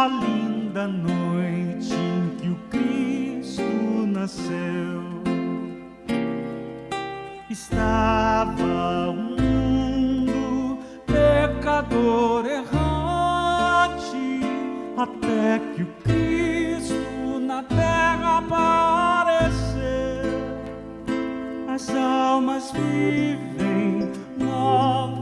a linda noite em que o Cristo nasceu. Estava o um mundo pecador errante, até que o Cristo na terra apareceu. As almas vivem novas.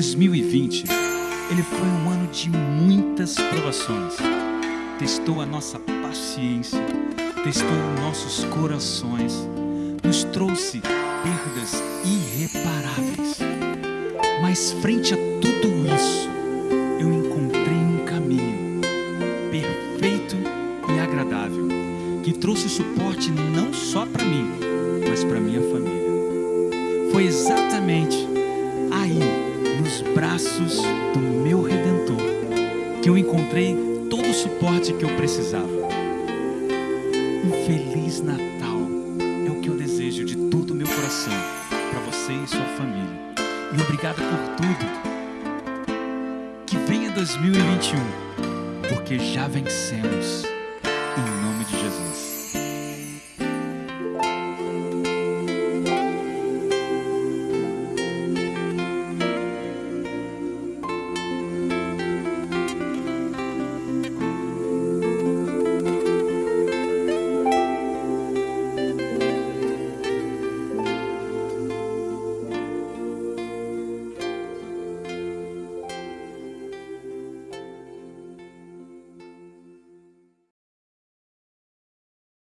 2020, ele foi um ano de muitas provações. Testou a nossa paciência, testou nossos corações, nos trouxe perdas irreparáveis. Mas frente a tudo isso, eu encontrei um caminho perfeito e agradável que trouxe suporte não só para mim, mas para minha família. Foi exatamente braços do meu Redentor, que eu encontrei todo o suporte que eu precisava. Um Feliz Natal é o que eu desejo de todo o meu coração para você e sua família. E obrigado por tudo. Que venha 2021, porque já vencemos. Em nome de Jesus.